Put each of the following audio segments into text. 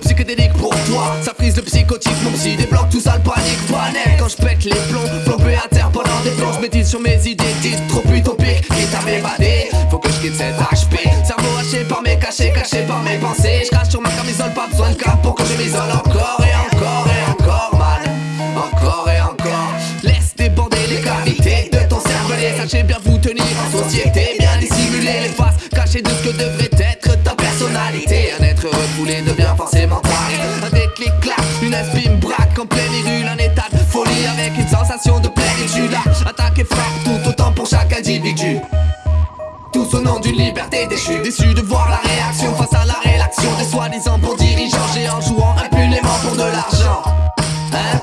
psychédélique pour toi. Ça frise le psychotique, mon psy débloque tout ça le panique. Panique quand je pète les plombs à terre pendant des plombs Je sur mes idées dites trop utopiques. Quitte à m'évader Faut que je quitte cet HP Cerveau haché par mes cachets, caché par mes pensées. Je crache sur ma camisole, pas besoin de cap pour que je m'isole. Encore et encore et encore mal Encore et encore. Laisse déborder les cavités de ton cerveau Sachez bien vous tenir en société Bien dissimuler les faces cachées de ce que devrait être Refoulé devient forcément taré Un déclic clac, une espime braque en pleine irule Un état de folie avec une sensation de plénitude. Attaque et frappe tout autant pour chaque individu. Tous au nom d'une liberté déchue. Déçu de voir la réaction face à la réaction Des soi-disant bons dirigeants géants jouant impunément pour de l'argent. Hein?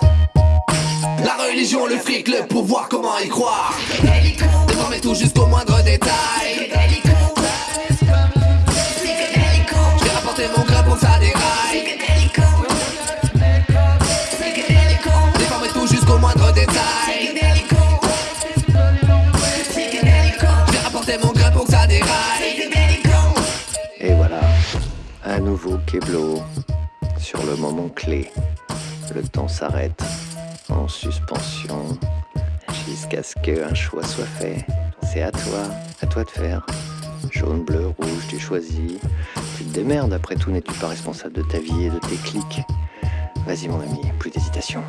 La religion, le fric, le pouvoir, comment y croire? Déformer tout jusqu'au moindre que ça déraille Et voilà, à nouveau Keblo, sur le moment clé. Le temps s'arrête, en suspension, jusqu'à ce qu'un choix soit fait. C'est à toi, à toi de faire. Jaune, bleu, rouge, tu choisis. Tu te démerdes, après tout, n'es-tu pas responsable de ta vie et de tes clics? Vas-y mon ami, plus d'hésitation.